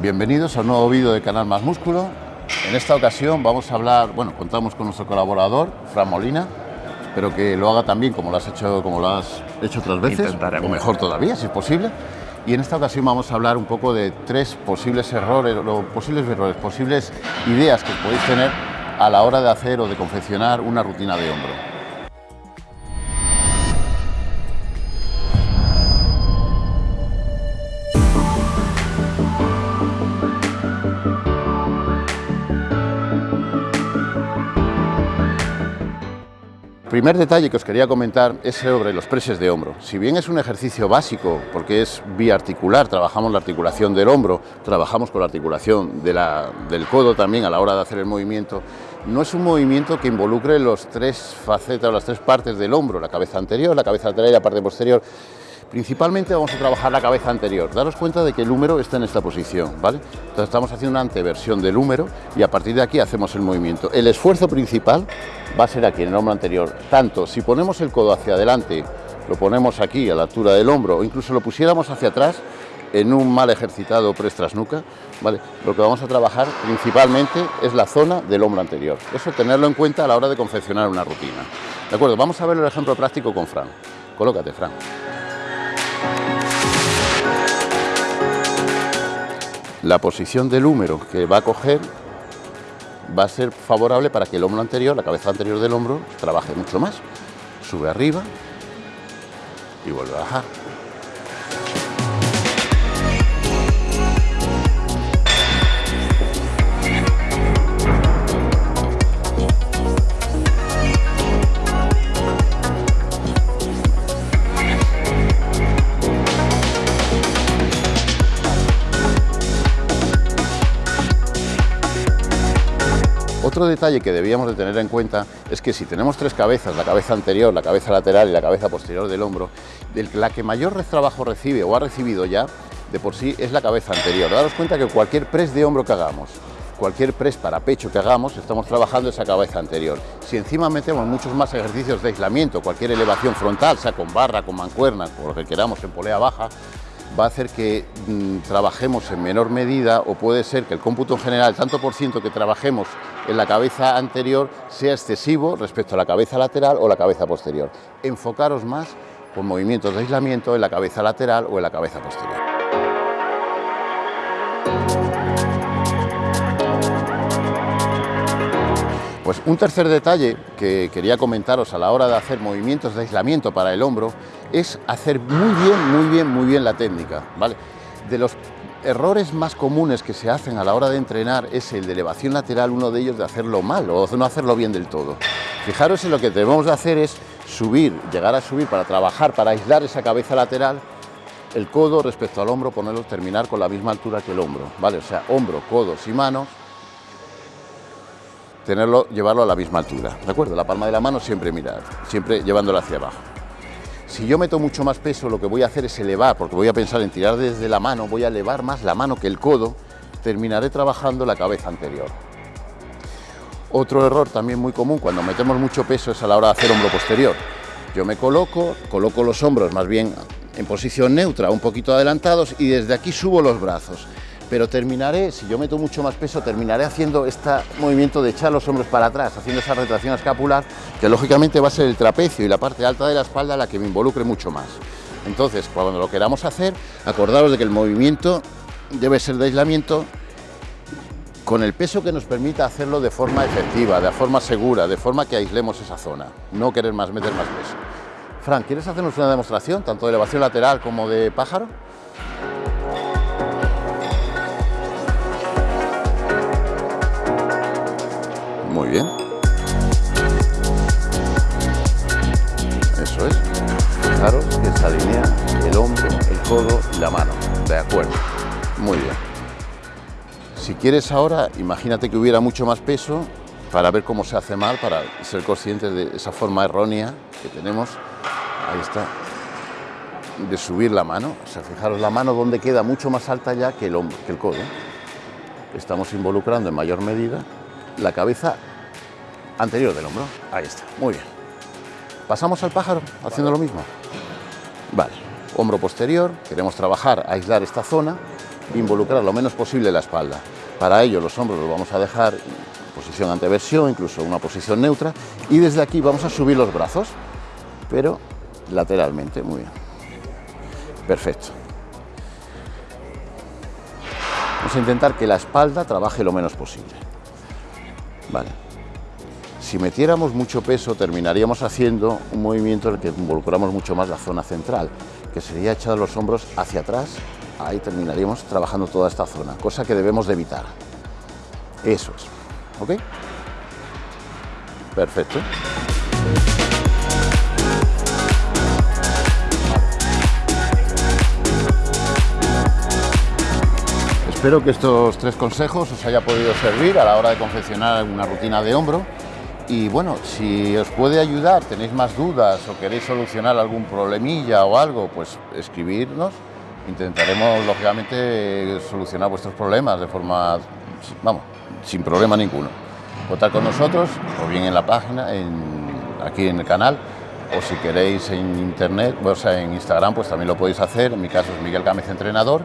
Bienvenidos a un nuevo vídeo de Canal Más Músculo. En esta ocasión vamos a hablar, bueno, contamos con nuestro colaborador, Fran Molina. Espero que lo haga también como lo has hecho, como lo has hecho otras veces, o mejor todavía, si es posible. Y en esta ocasión vamos a hablar un poco de tres posibles errores, o posibles errores, posibles ideas que podéis tener a la hora de hacer o de confeccionar una rutina de hombro. Primer detalle que os quería comentar es sobre los preses de hombro. Si bien es un ejercicio básico, porque es biarticular, trabajamos la articulación del hombro, trabajamos con la articulación de la- del codo también a la hora de hacer el movimiento, no es un movimiento que involucre los tres facetas, las tres partes del hombro, la cabeza anterior, la cabeza lateral y la parte posterior. Principalmente vamos a trabajar la cabeza anterior. Daros cuenta de que el húmero está en esta posición, ¿vale? Entonces estamos haciendo una anteversión del húmero y a partir de aquí hacemos el movimiento. El esfuerzo principal va a ser aquí, en el hombro anterior. Tanto si ponemos el codo hacia adelante, lo ponemos aquí a la altura del hombro o incluso lo pusiéramos hacia atrás en un mal ejercitado press ¿vale? Lo que vamos a trabajar principalmente es la zona del hombro anterior. Eso tenerlo en cuenta a la hora de confeccionar una rutina. ¿De acuerdo? Vamos a ver el ejemplo práctico con Fran. Colócate, Fran. La posición del húmero que va a coger va a ser favorable para que el hombro anterior, la cabeza anterior del hombro, trabaje mucho más. Sube arriba y vuelve a bajar. Otro detalle que debíamos de tener en cuenta es que si tenemos tres cabezas, la cabeza anterior, la cabeza lateral y la cabeza posterior del hombro, la que mayor trabajo recibe o ha recibido ya, de por sí es la cabeza anterior. Daros cuenta que cualquier press de hombro que hagamos, cualquier press para pecho que hagamos, estamos trabajando esa cabeza anterior. Si encima metemos muchos más ejercicios de aislamiento, cualquier elevación frontal, sea con barra, con mancuerna, con lo que queramos en polea baja, va a hacer que mm, trabajemos en menor medida o puede ser que el cómputo en general, tanto por ciento que trabajemos en la cabeza anterior sea excesivo respecto a la cabeza lateral o la cabeza posterior. Enfocaros más con movimientos de aislamiento en la cabeza lateral o en la cabeza posterior. Pues un tercer detalle que quería comentaros a la hora de hacer movimientos de aislamiento para el hombro es hacer muy bien, muy bien, muy bien la técnica, ¿vale? De los errores más comunes que se hacen a la hora de entrenar es el de elevación lateral, uno de ellos de hacerlo mal o no hacerlo bien del todo. Fijaros en lo que debemos de hacer es subir, llegar a subir para trabajar, para aislar esa cabeza lateral, el codo respecto al hombro, ponerlo, terminar con la misma altura que el hombro, ¿vale? O sea, hombro, codos y manos, tenerlo, llevarlo a la misma altura, ¿de acuerdo? La palma de la mano siempre mirar, siempre llevándola hacia abajo. Si yo meto mucho más peso, lo que voy a hacer es elevar, porque voy a pensar en tirar desde la mano, voy a elevar más la mano que el codo, terminaré trabajando la cabeza anterior. Otro error también muy común cuando metemos mucho peso es a la hora de hacer hombro posterior. Yo me coloco, coloco los hombros más bien en posición neutra, un poquito adelantados y desde aquí subo los brazos. Pero terminaré, si yo meto mucho más peso, terminaré haciendo este movimiento de echar los hombros para atrás, haciendo esa retracción escapular, que lógicamente va a ser el trapecio y la parte alta de la espalda la que me involucre mucho más. Entonces, cuando lo queramos hacer, acordaros de que el movimiento debe ser de aislamiento con el peso que nos permita hacerlo de forma efectiva, de forma segura, de forma que aislemos esa zona, no querer más meter más peso. Fran, ¿quieres hacernos una demostración, tanto de elevación lateral como de pájaro? Muy bien. Eso es. Fijaros que se alinea el hombro, el codo y la mano. De acuerdo. Muy bien. Si quieres ahora, imagínate que hubiera mucho más peso para ver cómo se hace mal, para ser conscientes de esa forma errónea que tenemos. Ahí está. De subir la mano. O sea, fijaros la mano donde queda mucho más alta ya que el, hombro, que el codo. Estamos involucrando en mayor medida la cabeza anterior del hombro. Ahí está. Muy bien. Pasamos al pájaro haciendo lo mismo. Vale. Hombro posterior. Queremos trabajar, aislar esta zona involucrar lo menos posible la espalda. Para ello los hombros los vamos a dejar en posición anteversión, incluso una posición neutra, y desde aquí vamos a subir los brazos, pero lateralmente, muy bien. Perfecto. Vamos a intentar que la espalda trabaje lo menos posible. Vale. Si metiéramos mucho peso, terminaríamos haciendo un movimiento en el que involucramos mucho más la zona central, que sería echar los hombros hacia atrás, ahí terminaríamos trabajando toda esta zona, cosa que debemos de evitar. Eso es. ¿Ok? Perfecto. Espero que estos tres consejos os haya podido servir a la hora de confeccionar una rutina de hombro y bueno, si os puede ayudar, tenéis más dudas o queréis solucionar algún problemilla o algo, pues escribirnos. Intentaremos, lógicamente, solucionar vuestros problemas de forma, vamos, sin problema ninguno. Contar con nosotros, o bien en la página, aquí en el canal, o si queréis en internet, o sea, en Instagram, pues también lo podéis hacer. En mi caso es Miguel Gámez Entrenador.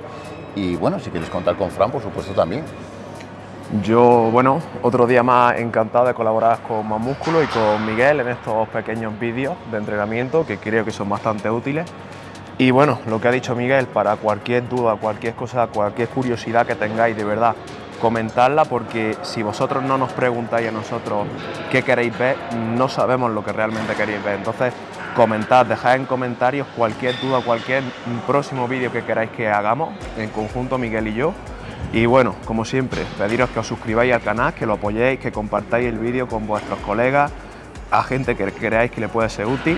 Y bueno, si queréis contar con Fran, por supuesto también. Yo, bueno, otro día más encantado de colaborar con Más Músculo y con Miguel en estos pequeños vídeos de entrenamiento que creo que son bastante útiles. Y bueno, lo que ha dicho Miguel, para cualquier duda, cualquier cosa, cualquier curiosidad que tengáis, de verdad, comentarla porque si vosotros no nos preguntáis a nosotros qué queréis ver, no sabemos lo que realmente queréis ver. Entonces, comentad, dejad en comentarios cualquier duda, cualquier próximo vídeo que queráis que hagamos en conjunto Miguel y yo y bueno, como siempre, pediros que os suscribáis al canal, que lo apoyéis, que compartáis el vídeo con vuestros colegas, a gente que creáis que le puede ser útil,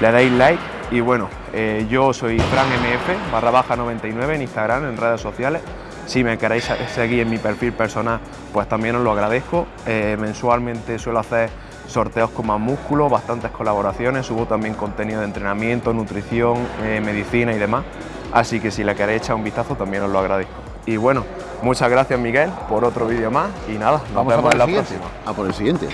le deis like y bueno, eh, yo soy FranMF barra baja 99 en Instagram, en redes sociales. Si me queréis seguir en mi perfil personal, pues también os lo agradezco. Eh, mensualmente suelo hacer sorteos con más músculo, bastantes colaboraciones, subo también contenido de entrenamiento, nutrición, eh, medicina y demás. Así que si le queréis echar un vistazo también os lo agradezco. Y bueno, muchas gracias Miguel por otro vídeo más y nada, nos Vamos vemos en la siguiente. próxima. A por el siguiente.